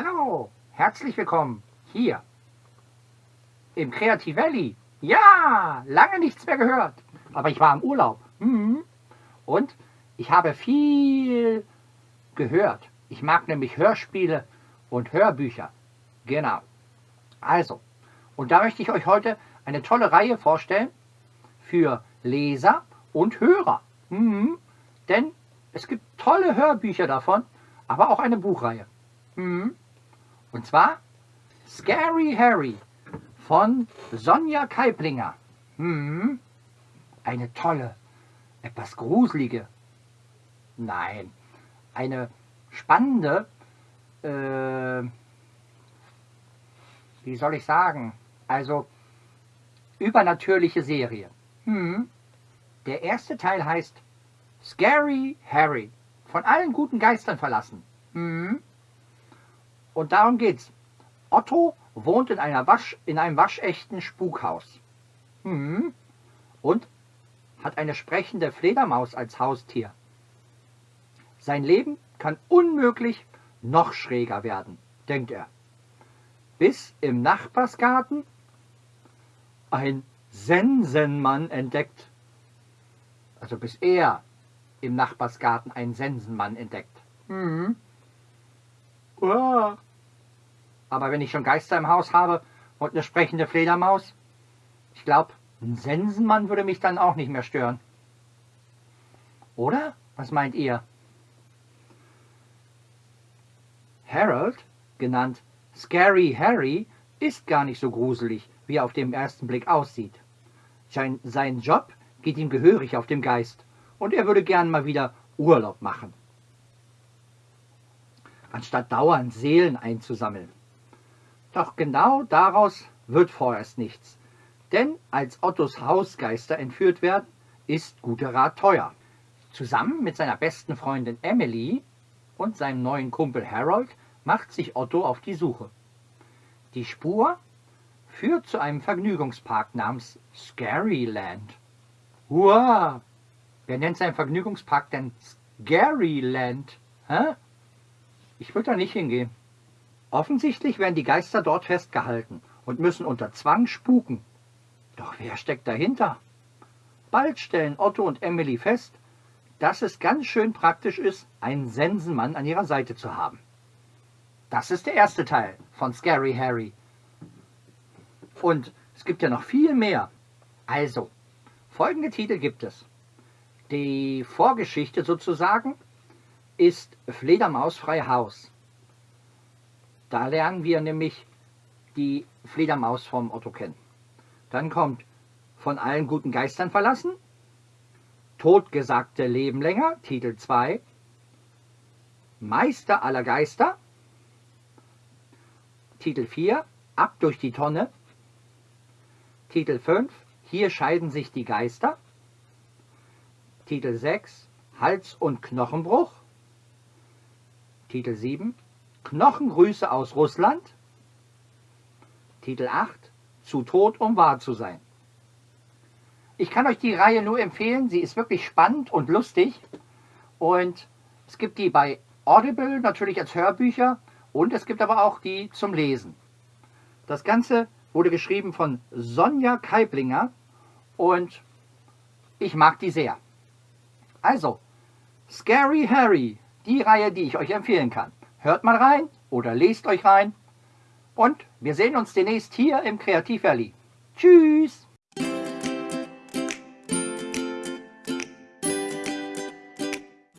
Hallo, herzlich willkommen hier im Creative Valley. Ja, lange nichts mehr gehört, aber ich war im Urlaub. Mhm. Und ich habe viel gehört. Ich mag nämlich Hörspiele und Hörbücher. Genau. Also, und da möchte ich euch heute eine tolle Reihe vorstellen für Leser und Hörer. Mhm. Denn es gibt tolle Hörbücher davon, aber auch eine Buchreihe. Mhm. Und zwar Scary Harry von Sonja Keiplinger. Mhm. Eine tolle, etwas gruselige, nein, eine spannende, äh, wie soll ich sagen, also übernatürliche Serie. Mhm. Der erste Teil heißt Scary Harry, von allen guten Geistern verlassen. Mhm. Und darum geht's. Otto wohnt in, einer Wasch, in einem waschechten Spukhaus. Mhm. Und hat eine sprechende Fledermaus als Haustier. Sein Leben kann unmöglich noch schräger werden, denkt er. Bis im Nachbarsgarten ein Sensenmann entdeckt. Also bis er im Nachbarsgarten einen Sensenmann entdeckt. Mhm. Uah. Aber wenn ich schon Geister im Haus habe und eine sprechende Fledermaus, ich glaube, ein Sensenmann würde mich dann auch nicht mehr stören. Oder? Was meint ihr? Harold, genannt Scary Harry, ist gar nicht so gruselig, wie er auf den ersten Blick aussieht. Sein, sein Job geht ihm gehörig auf dem Geist und er würde gern mal wieder Urlaub machen, anstatt dauernd Seelen einzusammeln. Doch genau daraus wird vorerst nichts. Denn als Ottos Hausgeister entführt werden, ist guter Rat teuer. Zusammen mit seiner besten Freundin Emily und seinem neuen Kumpel Harold macht sich Otto auf die Suche. Die Spur führt zu einem Vergnügungspark namens Scaryland. Hurra! Wer nennt seinen Vergnügungspark denn Scaryland? Hä? Ich würde da nicht hingehen. Offensichtlich werden die Geister dort festgehalten und müssen unter Zwang spuken. Doch wer steckt dahinter? Bald stellen Otto und Emily fest, dass es ganz schön praktisch ist, einen Sensenmann an ihrer Seite zu haben. Das ist der erste Teil von Scary Harry. Und es gibt ja noch viel mehr. Also, folgende Titel gibt es. Die Vorgeschichte sozusagen ist Fledermaus frei Haus. Da lernen wir nämlich die Fledermaus vom Otto kennen. Dann kommt von allen guten Geistern verlassen, Totgesagte leben länger, Titel 2, Meister aller Geister, Titel 4, Ab durch die Tonne, Titel 5, Hier scheiden sich die Geister, Titel 6, Hals- und Knochenbruch, Titel 7, Knochengrüße aus Russland. Titel 8. Zu tot, um wahr zu sein. Ich kann euch die Reihe nur empfehlen. Sie ist wirklich spannend und lustig. Und es gibt die bei Audible natürlich als Hörbücher und es gibt aber auch die zum Lesen. Das Ganze wurde geschrieben von Sonja Keiblinger und ich mag die sehr. Also, Scary Harry, die Reihe, die ich euch empfehlen kann. Hört mal rein oder lest euch rein. Und wir sehen uns demnächst hier im Kreativ Valley. Tschüss!